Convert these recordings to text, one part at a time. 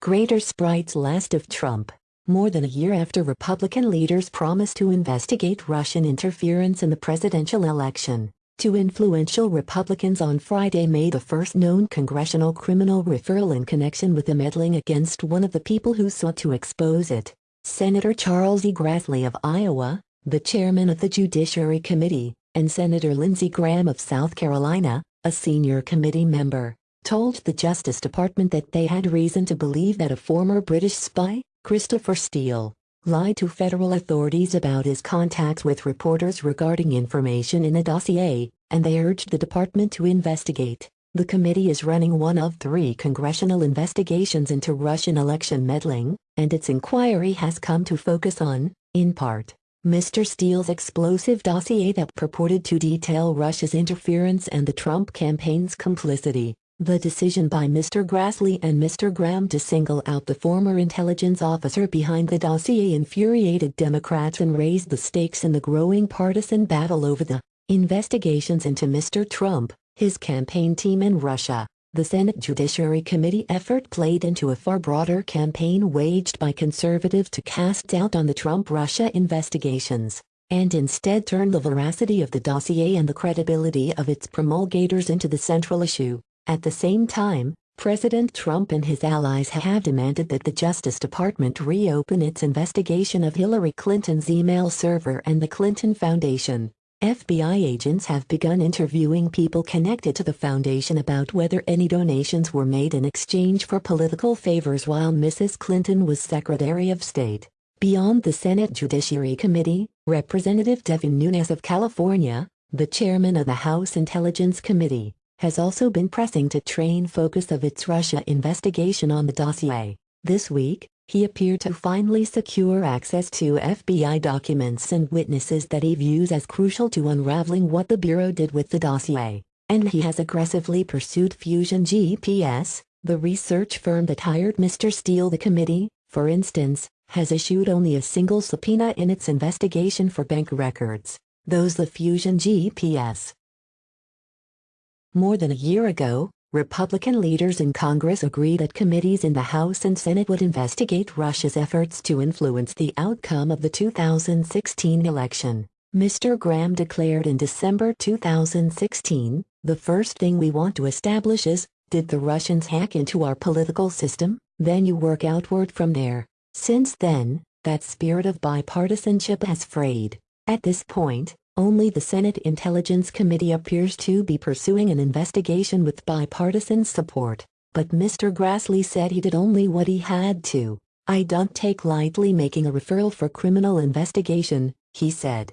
Greater Sprite's last of Trump. More than a year after Republican leaders promised to investigate Russian interference in the presidential election, two influential Republicans on Friday made the first known congressional criminal referral in connection with the meddling against one of the people who sought to expose it. Senator Charles E. Grassley of Iowa, the chairman of the Judiciary Committee, and Senator Lindsey Graham of South Carolina, a senior committee member, told the Justice Department that they had reason to believe that a former British spy, Christopher Steele, lied to federal authorities about his contacts with reporters regarding information in a dossier, and they urged the department to investigate. The committee is running one of three congressional investigations into Russian election meddling, and its inquiry has come to focus on, in part, Mr. Steele's explosive dossier that purported to detail Russia's interference and the Trump campaign's complicity. The decision by Mr. Grassley and Mr. Graham to single out the former intelligence officer behind the dossier infuriated Democrats and raised the stakes in the growing partisan battle over the investigations into Mr. Trump, his campaign team and Russia. The Senate Judiciary Committee effort played into a far broader campaign waged by conservatives to cast doubt on the Trump-Russia investigations, and instead turn the veracity of the dossier and the credibility of its promulgators into the central issue. At the same time, President Trump and his allies have demanded that the Justice Department reopen its investigation of Hillary Clinton's email server and the Clinton Foundation. FBI agents have begun interviewing people connected to the foundation about whether any donations were made in exchange for political favors while Mrs. Clinton was Secretary of State. Beyond the Senate Judiciary Committee, Representative Devin Nunes of California, the chairman of the House Intelligence Committee, has also been pressing to train focus of its Russia investigation on the dossier. This week, he appeared to finally secure access to FBI documents and witnesses that he views as crucial to unraveling what the Bureau did with the dossier. And he has aggressively pursued Fusion GPS, the research firm that hired Mr. Steele. The committee, for instance, has issued only a single subpoena in its investigation for bank records, those the Fusion GPS. More than a year ago, Republican leaders in Congress agreed that committees in the House and Senate would investigate Russia's efforts to influence the outcome of the 2016 election. Mr. Graham declared in December 2016, the first thing we want to establish is, did the Russians hack into our political system? Then you work outward from there. Since then, that spirit of bipartisanship has frayed. At this point, only the Senate Intelligence Committee appears to be pursuing an investigation with bipartisan support, but Mr. Grassley said he did only what he had to. I don't take lightly making a referral for criminal investigation, he said.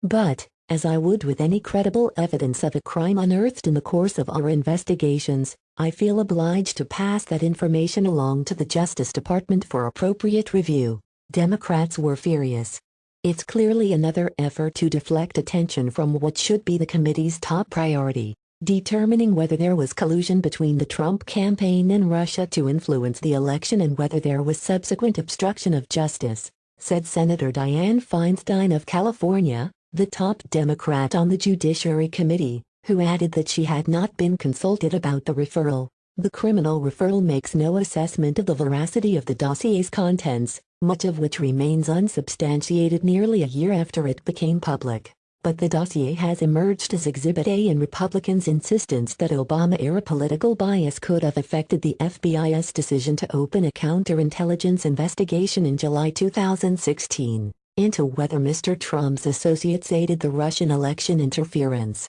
But, as I would with any credible evidence of a crime unearthed in the course of our investigations, I feel obliged to pass that information along to the Justice Department for appropriate review. Democrats were furious. It's clearly another effort to deflect attention from what should be the committee's top priority, determining whether there was collusion between the Trump campaign and Russia to influence the election and whether there was subsequent obstruction of justice, said Senator Dianne Feinstein of California, the top Democrat on the Judiciary Committee, who added that she had not been consulted about the referral. The criminal referral makes no assessment of the veracity of the dossier's contents, much of which remains unsubstantiated nearly a year after it became public. But the dossier has emerged as Exhibit A in Republicans' insistence that Obama-era political bias could have affected the FBI's decision to open a counterintelligence investigation in July 2016 into whether Mr. Trump's associates aided the Russian election interference.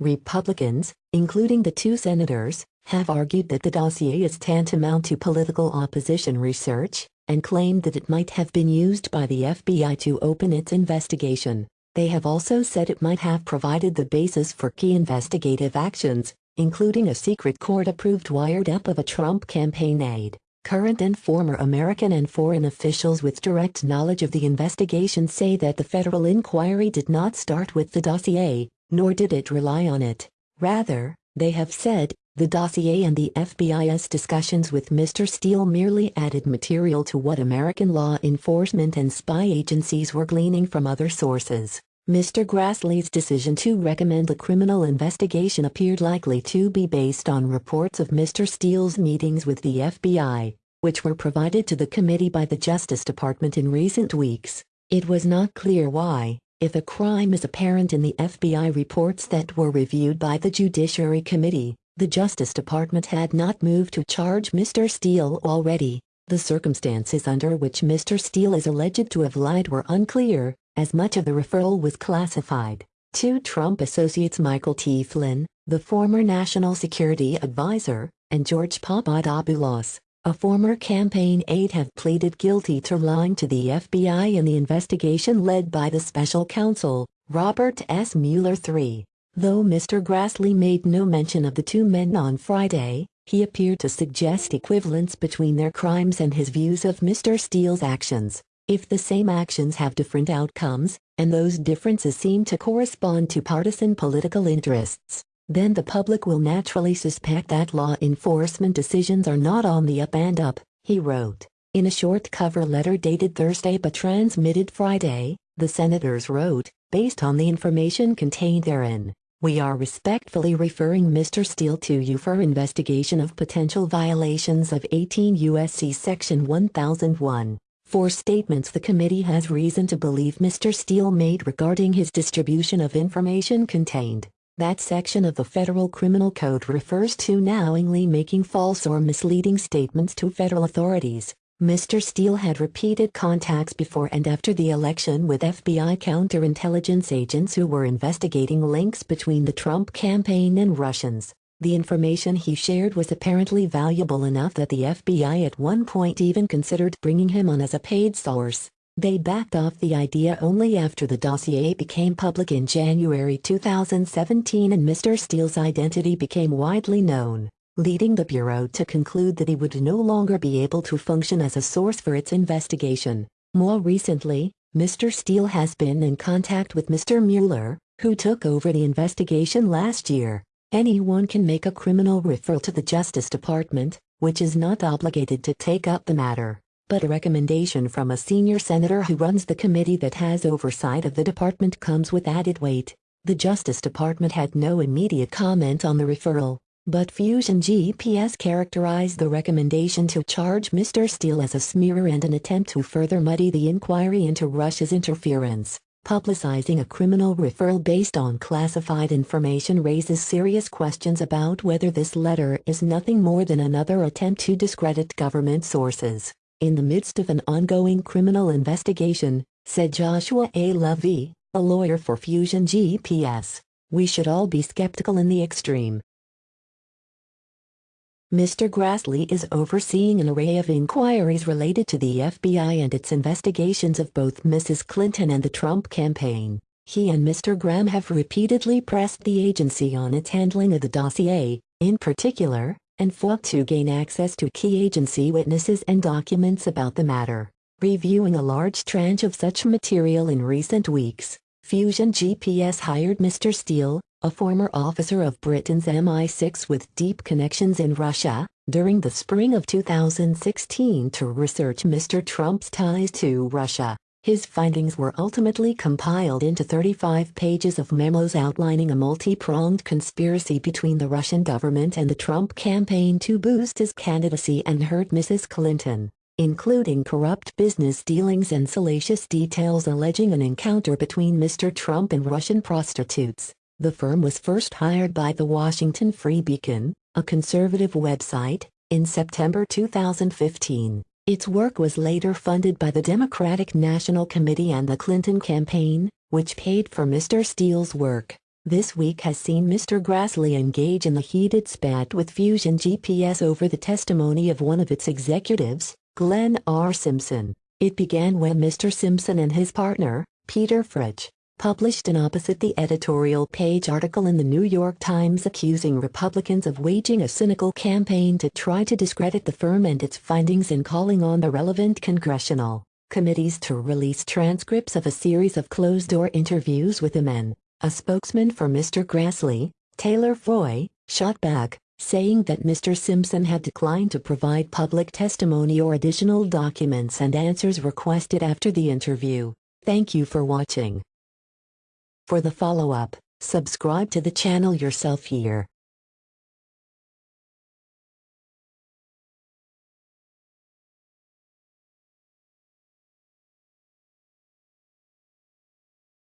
Republicans, including the two senators, have argued that the dossier is tantamount to political opposition research, and claimed that it might have been used by the FBI to open its investigation. They have also said it might have provided the basis for key investigative actions, including a secret court-approved wiretap of a Trump campaign aide. Current and former American and foreign officials with direct knowledge of the investigation say that the federal inquiry did not start with the dossier, nor did it rely on it. Rather, they have said, the dossier and the FBI's discussions with Mr. Steele merely added material to what American law enforcement and spy agencies were gleaning from other sources. Mr. Grassley's decision to recommend a criminal investigation appeared likely to be based on reports of Mr. Steele's meetings with the FBI, which were provided to the committee by the Justice Department in recent weeks. It was not clear why, if a crime is apparent in the FBI reports that were reviewed by the Judiciary Committee, the Justice Department had not moved to charge Mr. Steele already. The circumstances under which Mr. Steele is alleged to have lied were unclear, as much of the referral was classified. Two Trump associates Michael T. Flynn, the former national security advisor, and George Papadopoulos, a former campaign aide have pleaded guilty to lying to the FBI in the investigation led by the special counsel, Robert S. Mueller III. Though Mr. Grassley made no mention of the two men on Friday, he appeared to suggest equivalence between their crimes and his views of Mr. Steele's actions. If the same actions have different outcomes, and those differences seem to correspond to partisan political interests, then the public will naturally suspect that law enforcement decisions are not on the up and up, he wrote. In a short cover letter dated Thursday but transmitted Friday, the senators wrote, based on the information contained therein, we are respectfully referring Mr. Steele to you for investigation of potential violations of 18 U.S.C. Section 1001. For statements the committee has reason to believe Mr. Steele made regarding his distribution of information contained. That section of the Federal Criminal Code refers to knowingly making false or misleading statements to federal authorities. Mr. Steele had repeated contacts before and after the election with FBI counterintelligence agents who were investigating links between the Trump campaign and Russians. The information he shared was apparently valuable enough that the FBI at one point even considered bringing him on as a paid source. They backed off the idea only after the dossier became public in January 2017 and Mr. Steele's identity became widely known leading the Bureau to conclude that he would no longer be able to function as a source for its investigation. More recently, Mr. Steele has been in contact with Mr. Mueller, who took over the investigation last year. Anyone can make a criminal referral to the Justice Department, which is not obligated to take up the matter. But a recommendation from a senior senator who runs the committee that has oversight of the department comes with added weight. The Justice Department had no immediate comment on the referral. But Fusion GPS characterized the recommendation to charge Mr. Steele as a smear and an attempt to further muddy the inquiry into Russia's interference. Publicizing a criminal referral based on classified information raises serious questions about whether this letter is nothing more than another attempt to discredit government sources. In the midst of an ongoing criminal investigation, said Joshua A. Levy, a lawyer for Fusion GPS, we should all be skeptical in the extreme. Mr. Grassley is overseeing an array of inquiries related to the FBI and its investigations of both Mrs. Clinton and the Trump campaign. He and Mr. Graham have repeatedly pressed the agency on its handling of the dossier, in particular, and fought to gain access to key agency witnesses and documents about the matter. Reviewing a large tranche of such material in recent weeks, Fusion GPS hired Mr. Steele, a former officer of Britain's MI6 with deep connections in Russia, during the spring of 2016 to research Mr. Trump's ties to Russia. His findings were ultimately compiled into 35 pages of memos outlining a multi-pronged conspiracy between the Russian government and the Trump campaign to boost his candidacy and hurt Mrs. Clinton, including corrupt business dealings and salacious details alleging an encounter between Mr. Trump and Russian prostitutes. The firm was first hired by the Washington Free Beacon, a conservative website, in September 2015. Its work was later funded by the Democratic National Committee and the Clinton campaign, which paid for Mr. Steele's work. This week has seen Mr. Grassley engage in a heated spat with Fusion GPS over the testimony of one of its executives, Glenn R. Simpson. It began when Mr. Simpson and his partner, Peter Fritsch, published an opposite the editorial page article in the New York Times accusing Republicans of waging a cynical campaign to try to discredit the firm and its findings and calling on the relevant congressional committees to release transcripts of a series of closed-door interviews with the men. A spokesman for Mr. Grassley, Taylor Foy, shot back, saying that Mr. Simpson had declined to provide public testimony or additional documents and answers requested after the interview. Thank you for watching. For the follow-up, subscribe to the channel yourself here.